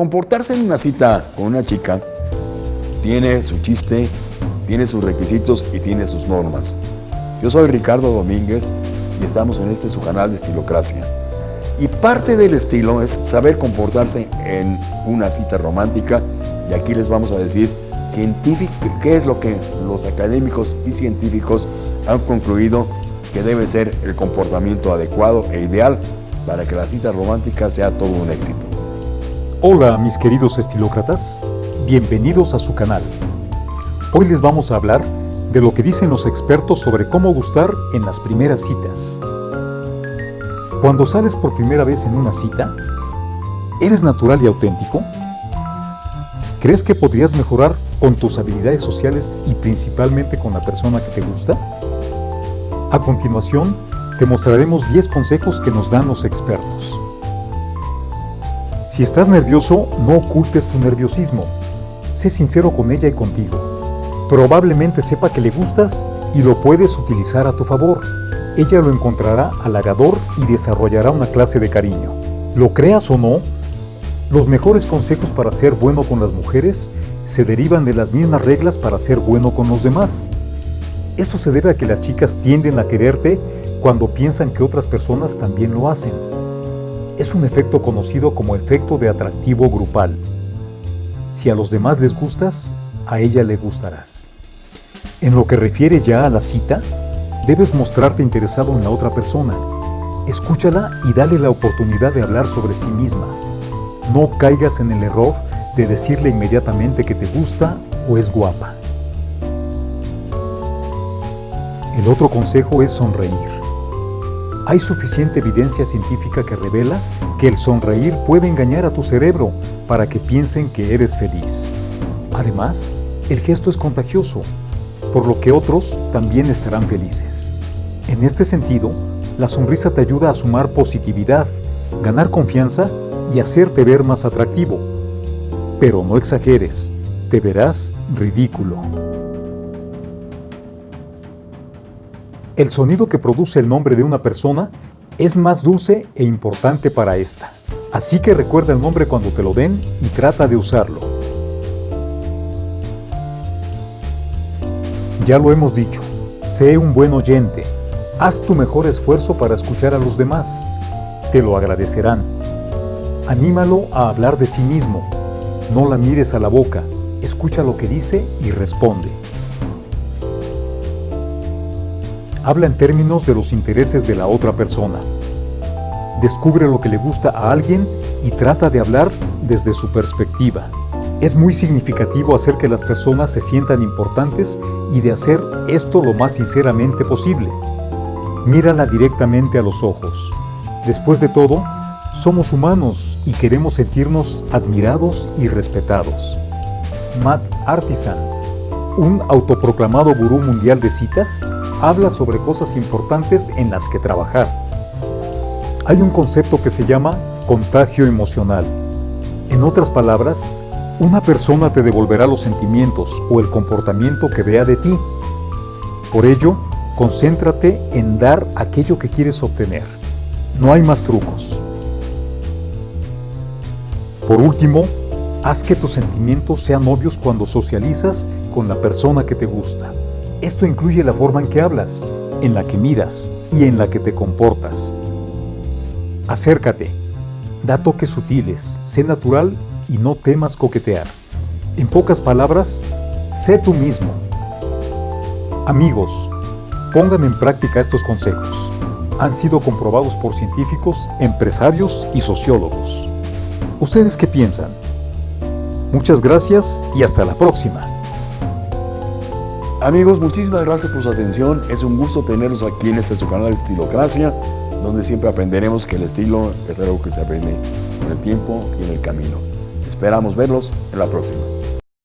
comportarse en una cita con una chica tiene su chiste, tiene sus requisitos y tiene sus normas. Yo soy Ricardo Domínguez y estamos en este su canal de Estilocracia. Y parte del estilo es saber comportarse en una cita romántica y aquí les vamos a decir qué es lo que los académicos y científicos han concluido que debe ser el comportamiento adecuado e ideal para que la cita romántica sea todo un éxito. Hola mis queridos estilócratas, bienvenidos a su canal. Hoy les vamos a hablar de lo que dicen los expertos sobre cómo gustar en las primeras citas. Cuando sales por primera vez en una cita, ¿eres natural y auténtico? ¿Crees que podrías mejorar con tus habilidades sociales y principalmente con la persona que te gusta? A continuación, te mostraremos 10 consejos que nos dan los expertos. Si estás nervioso, no ocultes tu nerviosismo. Sé sincero con ella y contigo. Probablemente sepa que le gustas y lo puedes utilizar a tu favor. Ella lo encontrará halagador y desarrollará una clase de cariño. Lo creas o no, los mejores consejos para ser bueno con las mujeres se derivan de las mismas reglas para ser bueno con los demás. Esto se debe a que las chicas tienden a quererte cuando piensan que otras personas también lo hacen. Es un efecto conocido como efecto de atractivo grupal. Si a los demás les gustas, a ella le gustarás. En lo que refiere ya a la cita, debes mostrarte interesado en la otra persona. Escúchala y dale la oportunidad de hablar sobre sí misma. No caigas en el error de decirle inmediatamente que te gusta o es guapa. El otro consejo es sonreír. Hay suficiente evidencia científica que revela que el sonreír puede engañar a tu cerebro para que piensen que eres feliz. Además, el gesto es contagioso, por lo que otros también estarán felices. En este sentido, la sonrisa te ayuda a sumar positividad, ganar confianza y hacerte ver más atractivo. Pero no exageres, te verás ridículo. El sonido que produce el nombre de una persona es más dulce e importante para esta. Así que recuerda el nombre cuando te lo den y trata de usarlo. Ya lo hemos dicho, sé un buen oyente. Haz tu mejor esfuerzo para escuchar a los demás. Te lo agradecerán. Anímalo a hablar de sí mismo. No la mires a la boca. Escucha lo que dice y responde. Habla en términos de los intereses de la otra persona. Descubre lo que le gusta a alguien y trata de hablar desde su perspectiva. Es muy significativo hacer que las personas se sientan importantes y de hacer esto lo más sinceramente posible. Mírala directamente a los ojos. Después de todo, somos humanos y queremos sentirnos admirados y respetados. Matt Artisan, un autoproclamado gurú mundial de citas, habla sobre cosas importantes en las que trabajar. Hay un concepto que se llama contagio emocional. En otras palabras, una persona te devolverá los sentimientos o el comportamiento que vea de ti. Por ello, concéntrate en dar aquello que quieres obtener. No hay más trucos. Por último, haz que tus sentimientos sean obvios cuando socializas con la persona que te gusta. Esto incluye la forma en que hablas, en la que miras y en la que te comportas. Acércate, da toques sutiles, sé natural y no temas coquetear. En pocas palabras, sé tú mismo. Amigos, pongan en práctica estos consejos. Han sido comprobados por científicos, empresarios y sociólogos. ¿Ustedes qué piensan? Muchas gracias y hasta la próxima. Amigos, muchísimas gracias por su atención. Es un gusto tenerlos aquí en este su canal de Estilocracia, donde siempre aprenderemos que el estilo es algo que se aprende con el tiempo y en el camino. Esperamos verlos en la próxima.